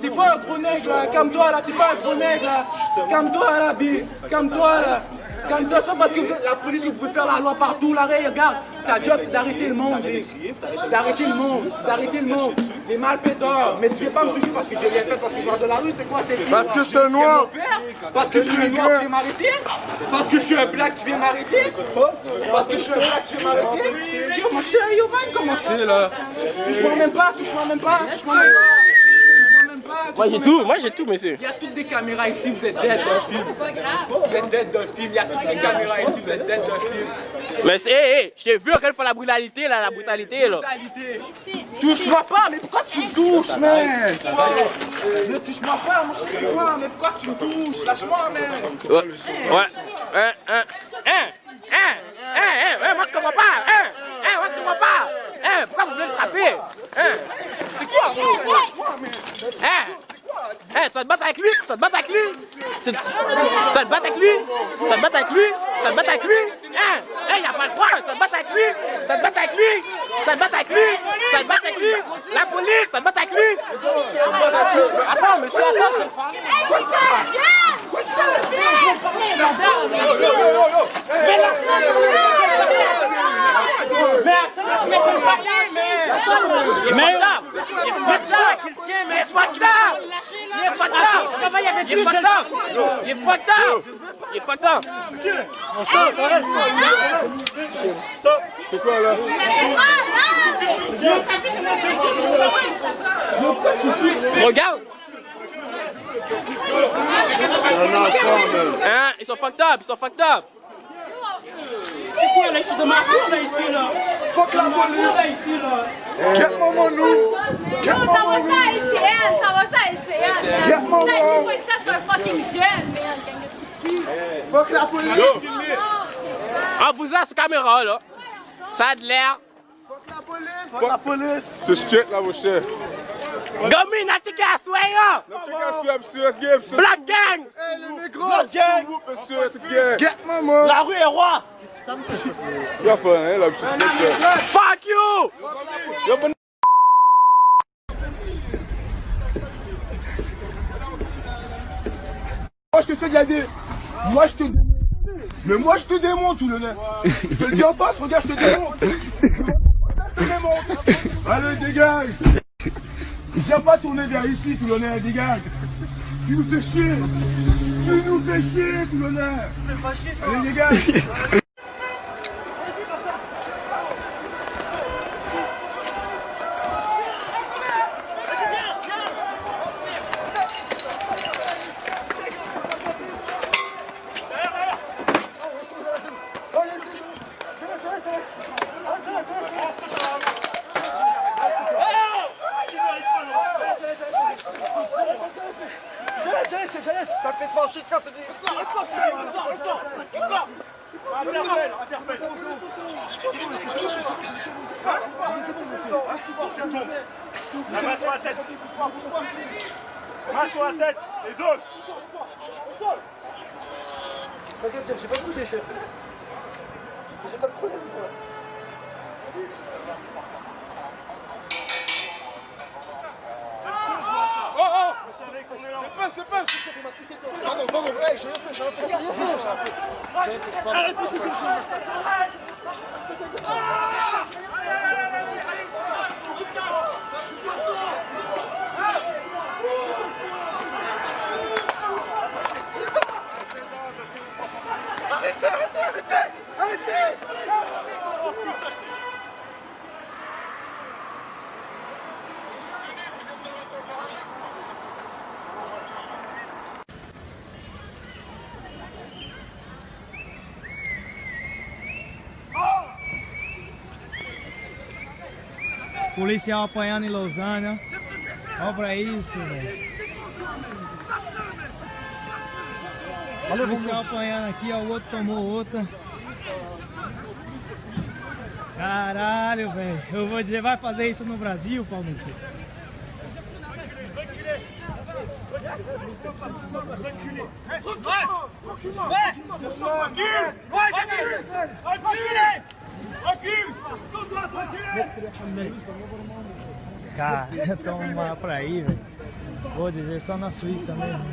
T'es pas un gros nègre là, calme-toi là, t'es pas un gros nègre là. Calme-toi là, B, calme-toi là. Calme-toi, c'est parce que vous- la police, vous pouvez faire la loi partout là, regarde. Ta job, c'est d'arrêter le monde. C'est d'arrêter le monde, c'est d'arrêter le monde. Les malfaiteurs, mais tu veux pas me toucher parce que j'ai rien fait, parce que je suis de la rue, c'est quoi tes Parce que je suis un noir. Parce que je suis un noir, tu viens m'arrêter? Parce que je suis un black, tu viens m'arrêter? Parce que je suis un black, tu viens m'arrêter? Yo, mon cher, yo, man, comment c'est là? Touche-moi même pas, touche-moi même pas, touche-moi même pas. Moi j'ai tout, moi j'ai tout, monsieur. Il y a toutes des caméras ici, vous êtes dead d'un film. Vous êtes dead d'un film, il y a toutes des caméras ici, vous êtes dead d'un film. Mais c'est, hé, hé, j'ai vu quelle fois la brutalité, là, la brutalité, là. Brutalité. Touche-moi pas, mais pourquoi tu me touches, man? Ne touche-moi pas, c'est quoi Mais pourquoi tu me touches? Lâche-moi, man Ouais, ouais, hein, hein, hein, hein, hein, hein, moi je comprends pas, hein, hein, moi je comprends pas, hein, pourquoi vous voulez me frapper, hein, C'est quoi, gros Lâche-moi, man hein, hein, tu vas te tu vas te battre avec lui, tu tu vas te battre avec lui, tu vas te battre avec lui, tu vas te battre avec lui, hein, hein, a pas le droit, tu vas te battre avec lui, tu vas te battre avec lui, tu vas te battre avec lui, tu vas te battre avec lui, la police, tu vas te battre avec lui? Attends, monsieur, attends, Mais est fucked up. Il est fucked up. Il est fucked up. Il est fucked up. C'est quoi là Regarde. Un enfant, man. Hein, ils sont fucked up. Ils sont fucked up. Fuck la police. Get my money. Get my Ça va ça, va ça, money. C'est pas ça, c'est un fucking jeune, man, gang de trous de cul. Fuck la police. En vous cette caméra là, ça a de l'air. Fuck la police. C'est straight là, mon cher. Gomi, n'a monsieur. Black gang. Hey, les négros. Gang. Monsieur, c'est. Get money. La rue est roi Y'a pas, hein, là, monsieur, c'est ça. Fuck you. Y'a pas je te fais de la dé... Moi je te. Mais moi je te démonte tout le nez. Je te le dis en face, regarde, je te démonte. Je te démonte. Allez, dégage. Viens pas tourner vers ici, tout le nez, dégage. Tu nous fais chier. Tu nous fais chier, tout le nez. Allez, dégage. Ça fait trancher c'est des... La main sur la tête. Main sur la tête. Les deux. T'inquiète, chef, j'ai pas bougé, chef. J'ai pas de problème. Vous savez qu'on est là. C'est pas. Pardon, pardon, j'ai rien fait, j'ai rien. J'ai Policial apanhando em Lausanne. Olha pra isso, velho. Policial apanhando aqui, ó. O outro tomou outra. Caralho, velho. Eu vou dizer, vai fazer isso no Brasil, Paulo? Cara, toma pra ir, velho. Vou dizer, só na Suíça mesmo.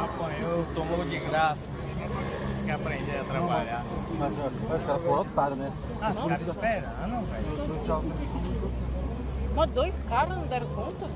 Apanhou, tomou de graça. Tem que aprender a trabalhar. Mas os caras foram otários, né? Ah, ficar esperando, velho. Dois jogos. Mas dois caras não deram conta?